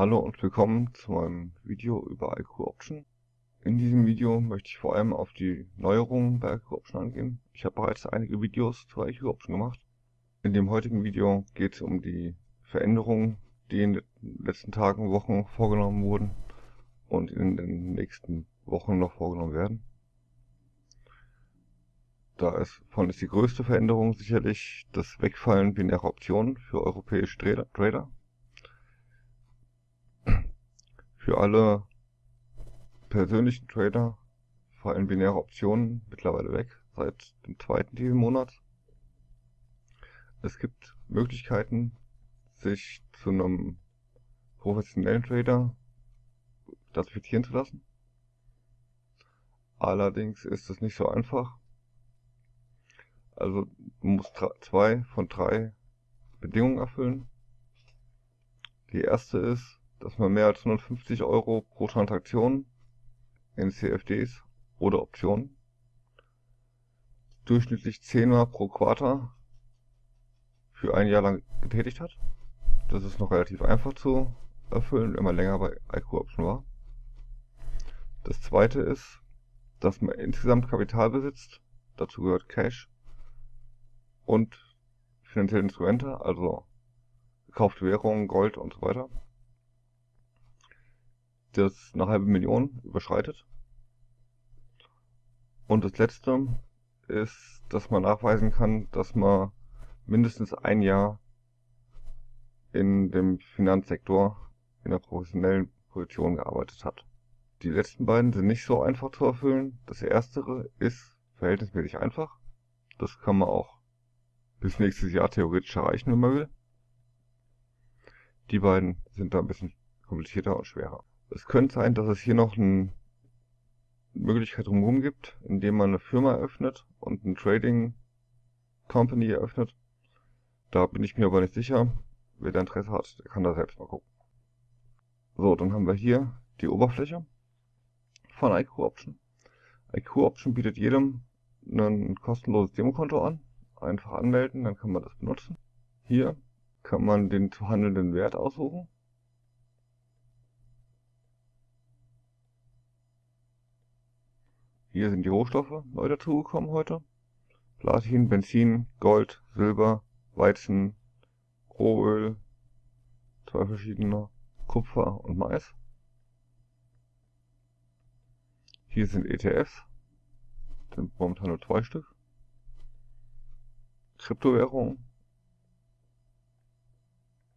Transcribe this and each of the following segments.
Hallo und willkommen zu meinem Video über IQ Option. In diesem Video möchte ich vor allem auf die Neuerungen bei IQ Option angehen. Ich habe bereits einige Videos zu IQ Option gemacht. In dem heutigen Video geht es um die Veränderungen, die in den letzten Tagen, und Wochen vorgenommen wurden und in den nächsten Wochen noch vorgenommen werden. Da ist, von ist die größte Veränderung sicherlich das Wegfallen binärer Optionen für europäische Trader. Für alle persönlichen Trader fallen binäre Optionen mittlerweile weg, seit dem zweiten diesen Monats. Es gibt Möglichkeiten, sich zu einem professionellen Trader klassifizieren zu lassen. Allerdings ist es nicht so einfach. Also du musst zwei von drei Bedingungen erfüllen. Die erste ist, dass man mehr als 150 Euro pro Transaktion in CFDs oder Optionen durchschnittlich 10 Mal pro Quartal für ein Jahr lang getätigt hat. Das ist noch relativ einfach zu erfüllen, wenn man länger bei IQ Option war. Das zweite ist, dass man insgesamt Kapital besitzt, dazu gehört Cash und finanzielle Instrumente, also gekaufte Währungen, Gold und so weiter das eine halbe Million überschreitet. Und das letzte ist, dass man nachweisen kann, dass man mindestens ein Jahr in dem Finanzsektor in einer professionellen Position gearbeitet hat. Die letzten beiden sind nicht so einfach zu erfüllen. Das erstere ist verhältnismäßig einfach. Das kann man auch bis nächstes Jahr theoretisch erreichen, wenn man will. Die beiden sind da ein bisschen komplizierter und schwerer. Es könnte sein, dass es hier noch eine Möglichkeit drumherum gibt, indem man eine Firma eröffnet und eine Trading Company eröffnet. Da bin ich mir aber nicht sicher. Wer da Interesse hat, der kann da selbst mal gucken. So, dann haben wir hier die Oberfläche von IQ Option. IQ Option bietet jedem ein kostenloses Demokonto an. Einfach anmelden, dann kann man das benutzen. Hier kann man den zu handelnden Wert aussuchen. Hier sind die Rohstoffe neu dazugekommen heute. Platin, Benzin, Gold, Silber, Weizen, Rohöl, zwei verschiedene, Kupfer und Mais. Hier sind ETFs, sind momentan nur zwei Stück. Kryptowährungen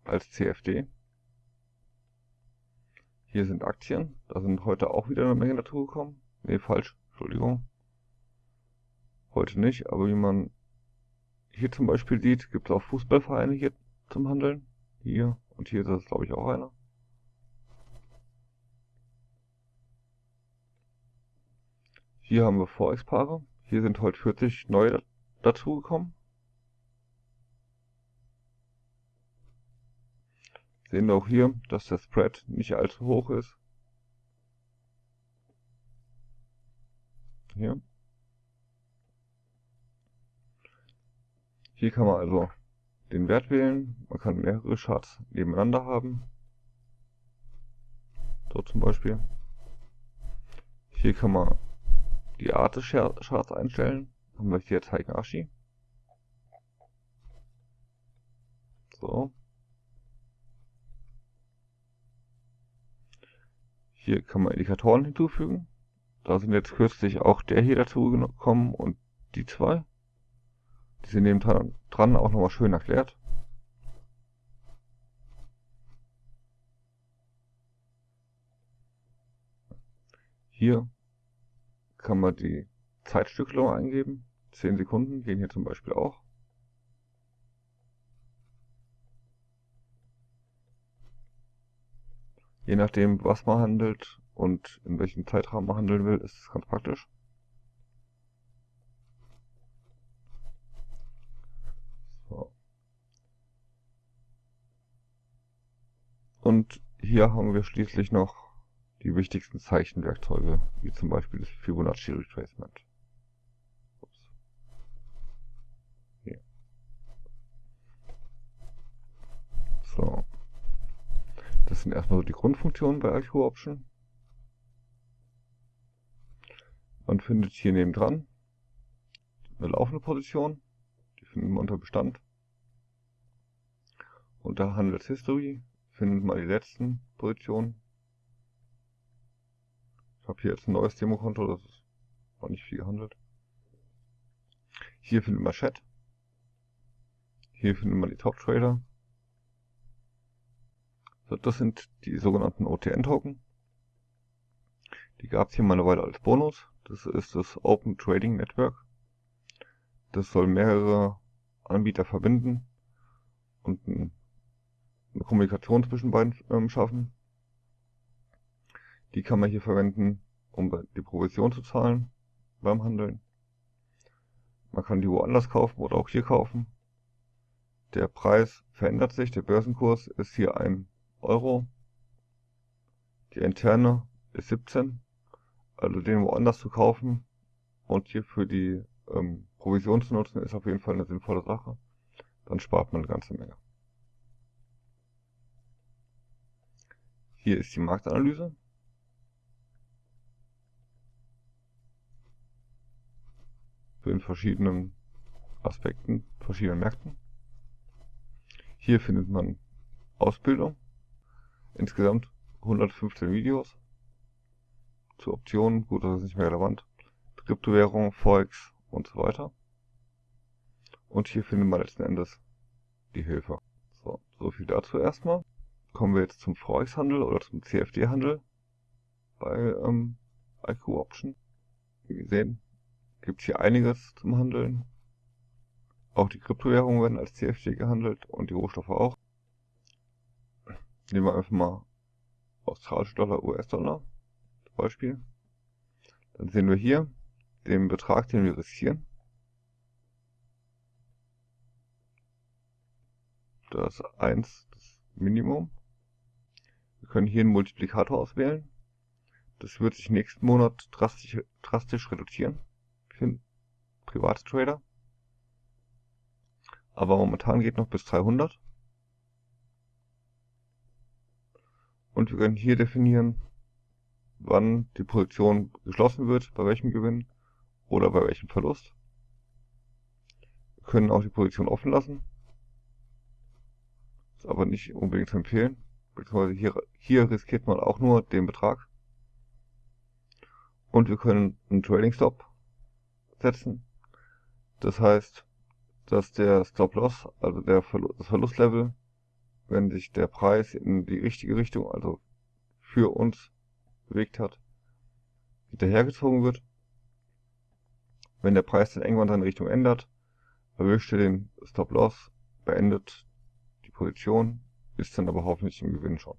als CFD. Hier sind Aktien, da sind heute auch wieder eine Menge dazugekommen. Ne, falsch. Entschuldigung. Heute nicht, aber wie man hier zum Beispiel sieht, gibt es auch Fußballvereine hier zum Handeln. Hier und hier ist das glaube ich auch einer. Hier haben wir Forex-Paare. Hier sind heute 40 neue dazugekommen. Sehen wir auch hier, dass der Spread nicht allzu hoch ist. Hier. Hier kann man also den Wert wählen. Man kann mehrere Charts nebeneinander haben. So zum Beispiel. Hier kann man die Art des Charts einstellen. Haben wir hier Zeigen Ashi. So. Hier kann man Indikatoren hinzufügen. Da sind jetzt kürzlich auch der hier dazu gekommen und die zwei. Die sind neben dran auch nochmal schön erklärt. Hier kann man die Zeitstückelung eingeben. 10 Sekunden gehen hier zum Beispiel auch. Je nachdem, was man handelt, und in welchem Zeitraum man handeln will, ist ganz praktisch. So. Und hier haben wir schließlich noch die wichtigsten Zeichenwerkzeuge, wie zum Beispiel das Fibonacci Retracement. So. Das sind erstmal so die Grundfunktionen bei IQ Option. Man findet hier nebendran eine laufende Position, die finden wir unter Bestand. Unter Handels History findet man die letzten Positionen. Ich habe hier jetzt ein neues Demokonto, das ist noch nicht viel gehandelt. Hier findet man Chat. Hier findet man die Top Trader. So, das sind die sogenannten OTN-Token. Die gab es hier mal eine Weile als Bonus. Das ist das Open Trading Network. Das soll mehrere Anbieter verbinden und eine Kommunikation zwischen beiden ähm, schaffen. Die kann man hier verwenden, um die Provision zu zahlen beim Handeln. Man kann die woanders kaufen oder auch hier kaufen. Der Preis verändert sich, der Börsenkurs ist hier 1 Euro. Die interne ist 17 also den woanders zu kaufen und hier für die ähm, Provision zu nutzen, ist auf jeden Fall eine sinnvolle Sache. Dann spart man eine ganze Menge. Hier ist die Marktanalyse. Für den verschiedenen Aspekten, verschiedenen Märkten. Hier findet man Ausbildung. Insgesamt 115 Videos zu Optionen, gut, das ist nicht mehr relevant, Kryptowährung, Forex und so weiter. Und hier finden wir letzten Endes die Hilfe. So, so viel dazu erstmal. Kommen wir jetzt zum Forex-Handel oder zum CFD-Handel bei ähm, IQ Option. Wie gesehen, gibt es hier einiges zum Handeln. Auch die Kryptowährungen werden als CFD gehandelt und die Rohstoffe auch. Nehmen wir einfach mal australische Dollar, US-Dollar. Beispiel. Dann sehen wir hier den Betrag, den wir riskieren. Das ist 1 das Minimum. Wir können hier einen Multiplikator auswählen. Das wird sich nächsten Monat drastisch, drastisch reduzieren für private Trader. Aber momentan geht noch bis 300. Und wir können hier definieren, wann die Position geschlossen wird, bei welchem Gewinn oder bei welchem Verlust. Wir können auch die Position offen lassen. Ist aber nicht unbedingt zu empfehlen. Beziehungsweise hier, hier riskiert man auch nur den Betrag. Und wir können einen Trading Stop setzen. Das heißt, dass der Stop Loss, also der Verlust, das Verlustlevel, wenn sich der Preis in die richtige Richtung, also für uns bewegt hat, hinterhergezogen wird. Wenn der Preis dann irgendwann seine Richtung ändert, erwischt er den Stop-Loss, beendet die Position, ist dann aber hoffentlich im Gewinn schon.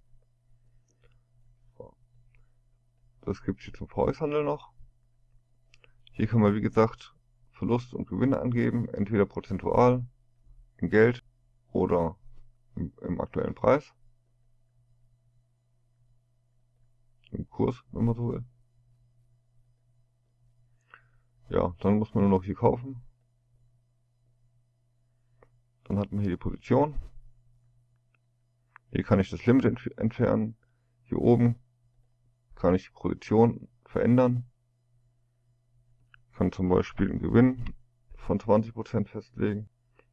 Das gibt es hier zum Forex-Handel noch. Hier kann man wie gesagt Verlust und Gewinne angeben, entweder prozentual, in Geld oder im, im aktuellen Preis. Im Kurs, wenn man so will. Ja, dann muss man nur noch hier kaufen. Dann hat man hier die Position. Hier kann ich das Limit entf entfernen. Hier oben kann ich die Position verändern. Ich kann zum Beispiel einen Gewinn von 20% festlegen.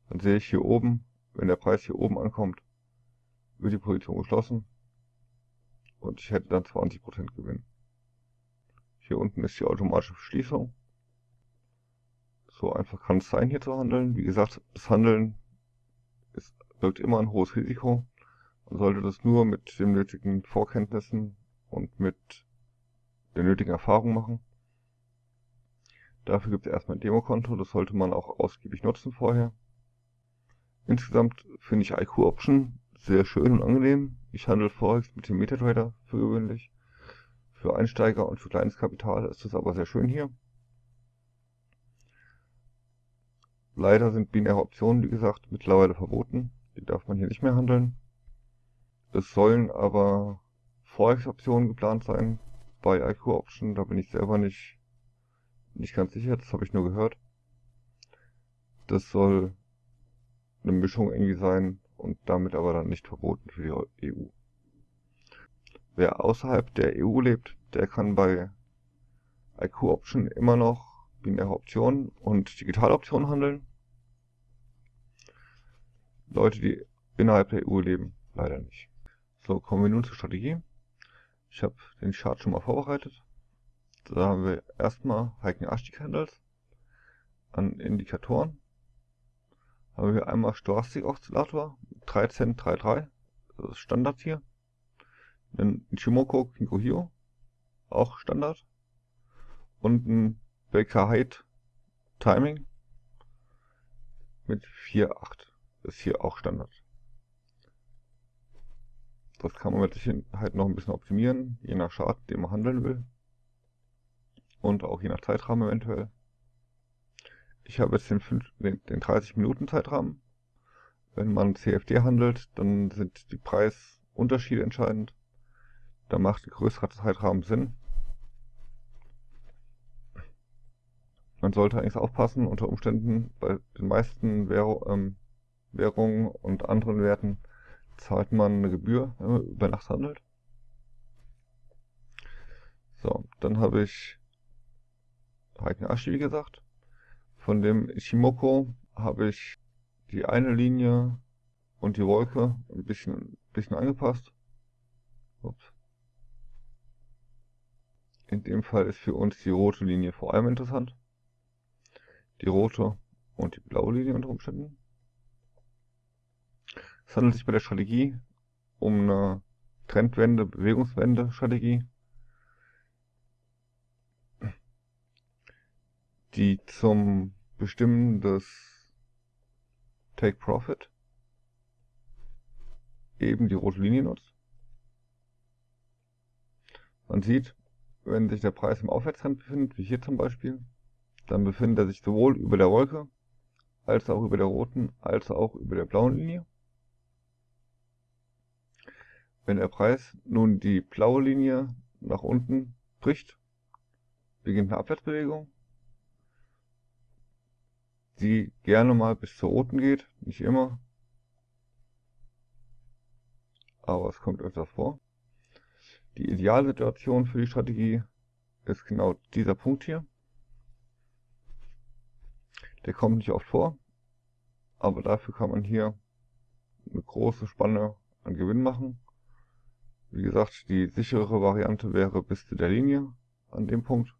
Dann sehe ich hier oben, wenn der Preis hier oben ankommt, wird die Position geschlossen und ich hätte dann 20% Gewinn. Hier unten ist die automatische Verschließung. So einfach kann es sein, hier zu handeln. Wie gesagt, das Handeln ist, birgt immer ein hohes Risiko. Man sollte das nur mit den nötigen Vorkenntnissen und mit der nötigen Erfahrung machen. Dafür gibt es erstmal ein Demokonto, das sollte man auch ausgiebig nutzen vorher. Insgesamt finde ich IQ Option sehr schön und angenehm. Ich handle Forex mit dem MetaTrader für gewöhnlich. Für Einsteiger und für kleines Kapital ist das aber sehr schön hier. Leider sind binäre Optionen, wie gesagt, mittlerweile verboten. Die darf man hier nicht mehr handeln. Es sollen aber Forex-Optionen geplant sein bei IQ Option. Da bin ich selber nicht, nicht ganz sicher, das habe ich nur gehört. Das soll eine Mischung irgendwie sein und damit aber dann nicht verboten für die EU. wer außerhalb der EU lebt, der kann bei IQ Option immer noch binäre Optionen und digitale Optionen handeln. Leute, die innerhalb der EU leben, leider nicht. So, kommen wir nun zur Strategie. Ich habe den Chart schon mal vorbereitet. Da haben wir erstmal Hiking Ashti Candles an Indikatoren. Haben wir einmal Stochastic Oszillator 3 Cent 3,3. Das ist Standard hier. Ein Ichimoku Kinko auch Standard. Und ein Baker Height Timing mit 4,8. Ist hier auch Standard. Das kann man mit Sicherheit noch ein bisschen optimieren, je nach Chart, den man handeln will. Und auch je nach Zeitrahmen eventuell. Ich habe jetzt den, 5, den, den 30 Minuten Zeitrahmen. Wenn man CFD handelt, dann sind die Preisunterschiede entscheidend. Da macht ein größerer Zeitrahmen Sinn. Man sollte eigentlich aufpassen, unter Umständen bei den meisten Währ ähm, Währungen und anderen Werten zahlt man eine Gebühr, wenn man über Nacht handelt. So, dann habe ich Heiken Ashi, wie gesagt. Von dem Ishimoko habe ich die eine Linie und die Wolke ein bisschen, bisschen angepasst. Ups. In dem Fall ist für uns die rote Linie vor allem interessant. Die rote und die blaue Linie unter Umständen. Es handelt sich bei der Strategie um eine Trendwende, Bewegungswende-Strategie, die zum Bestimmen des Take Profit eben die rote Linie nutzt. Man sieht, wenn sich der Preis im Aufwärtstrend befindet, wie hier zum Beispiel, dann befindet er sich sowohl über der Wolke, als auch über der roten, als auch über der blauen Linie. Wenn der Preis nun die blaue Linie nach unten bricht, beginnt eine Abwärtsbewegung, die gerne mal bis zur roten geht, nicht immer, aber es kommt öfters vor. Die Idealsituation für die Strategie ist genau dieser Punkt hier. Der kommt nicht oft vor, aber dafür kann man hier eine große Spanne an Gewinn machen wie gesagt, die sichere Variante wäre bis zu der Linie an dem Punkt.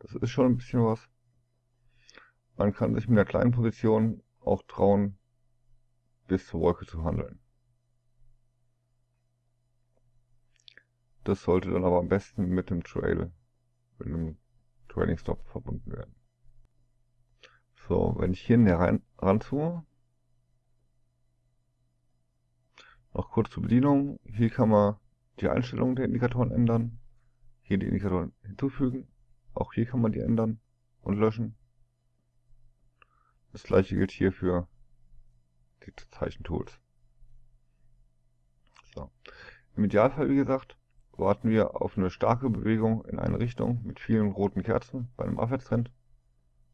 Das ist schon ein bisschen was. Man kann sich mit einer kleinen Position auch trauen, bis zur Wolke zu handeln. Das sollte dann aber am besten mit dem Trail, mit einem Trailing Stop verbunden werden. So, wenn ich hier näher rein, ranzoome, Noch kurz zur Bedienung. Hier kann man die Einstellungen der Indikatoren ändern. Hier die Indikatoren hinzufügen. Auch hier kann man die ändern und löschen. Das gleiche gilt hier für die Zeichentools. So. Im Idealfall, wie gesagt, warten wir auf eine starke Bewegung in eine Richtung mit vielen roten Kerzen bei einem Aufwärtstrend,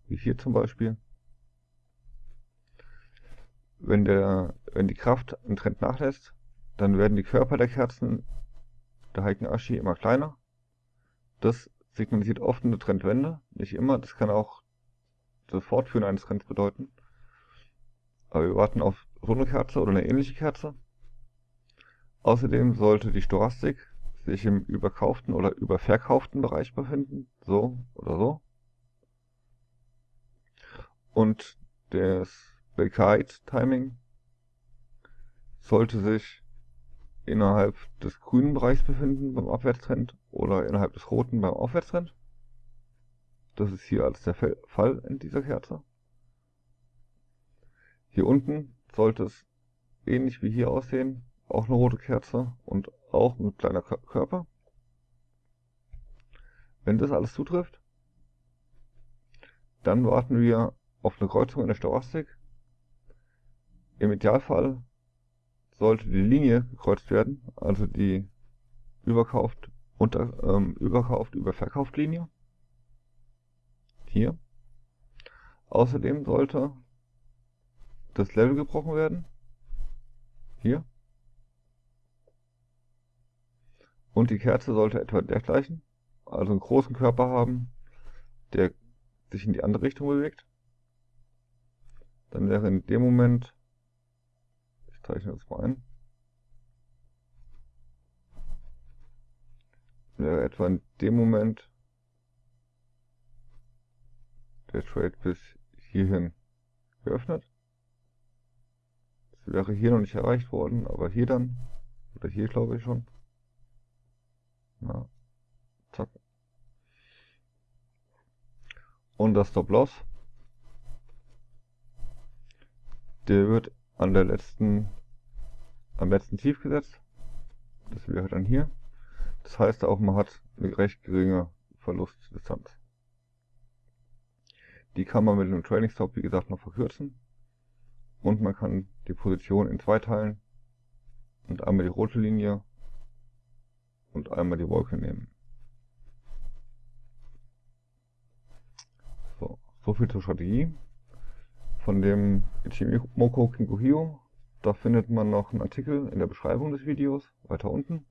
wie hier zum Beispiel. Wenn, der, wenn die Kraft im Trend nachlässt, dann werden die Körper der Kerzen der Heiken Ashi immer kleiner. Das signalisiert oft eine Trendwende, nicht immer. Das kann auch das Fortführen eines Trends bedeuten. Aber wir warten auf so eine Kerze oder eine ähnliche Kerze. Außerdem sollte die Stochastik sich im überkauften oder überverkauften Bereich befinden, so oder so. Und das Belkite-Timing sollte sich innerhalb des grünen Bereichs befinden beim Abwärtstrend oder innerhalb des roten beim Aufwärtstrend. Das ist hier als der Fall in dieser Kerze. Hier unten sollte es ähnlich wie hier aussehen, auch eine rote Kerze und auch ein kleiner Körper. Wenn das alles zutrifft, dann warten wir auf eine Kreuzung in der Stochastik im Idealfall sollte die Linie gekreuzt werden, also die überkauft, unter, ähm, überkauft, überverkauft Linie. Hier. Außerdem sollte das Level gebrochen werden. Hier. Und die Kerze sollte etwa dergleichen, also einen großen Körper haben, der sich in die andere Richtung bewegt. Dann wäre in dem Moment, ich zeichne das mal ein, wäre etwa in dem Moment der Trade bis hierhin geöffnet. Das wäre hier noch nicht erreicht worden, aber hier dann, oder hier glaube ich schon. Na, zack. Und das Stop Loss, der wird an der letzten, am letzten Tief gesetzt. Das wäre dann hier. Das heißt auch, man hat eine recht geringe Verlustdistanz. Die kann man mit einem Trailing Stop, wie gesagt, noch verkürzen. Und man kann die Position in zwei teilen und einmal die rote Linie und einmal die Wolke nehmen. So, so viel zur Strategie. Von dem Ichimoku Kinkuhio, da findet man noch einen Artikel in der Beschreibung des Videos, weiter unten.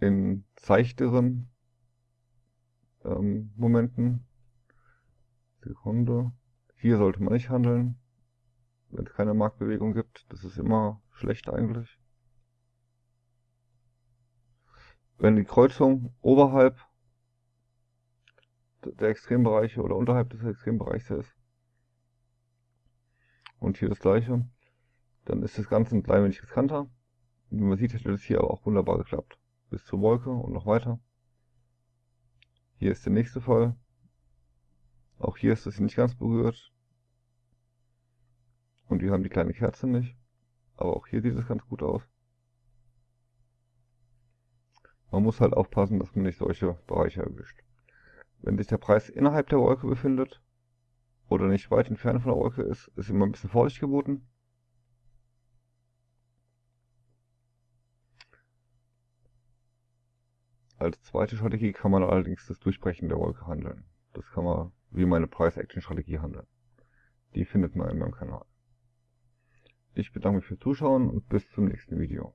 In seichteren ähm, Momenten. Sekunde. Hier sollte man nicht handeln, wenn es keine Marktbewegung gibt. Das ist immer schlecht eigentlich. Wenn die Kreuzung oberhalb der Extrembereiche oder unterhalb des Extrembereichs ist und hier das gleiche, dann ist das Ganze ein klein wenig riskanter. Wie man sieht, hätte das hier aber auch wunderbar geklappt. Bis zur Wolke und noch weiter. Hier ist der nächste Fall. Auch hier ist es nicht ganz berührt. Und wir haben die kleine Kerze nicht. Aber auch hier sieht es ganz gut aus. Man muss halt aufpassen, dass man nicht solche Bereiche erwischt. Wenn sich der Preis innerhalb der Wolke befindet oder nicht weit entfernt von der Wolke ist, ist immer ein bisschen Vorsicht geboten. Als zweite Strategie kann man allerdings das Durchbrechen der Wolke handeln. Das kann man wie meine Price-Action-Strategie handeln. Die findet man in meinem Kanal. Ich bedanke mich fürs Zuschauen und bis zum nächsten Video.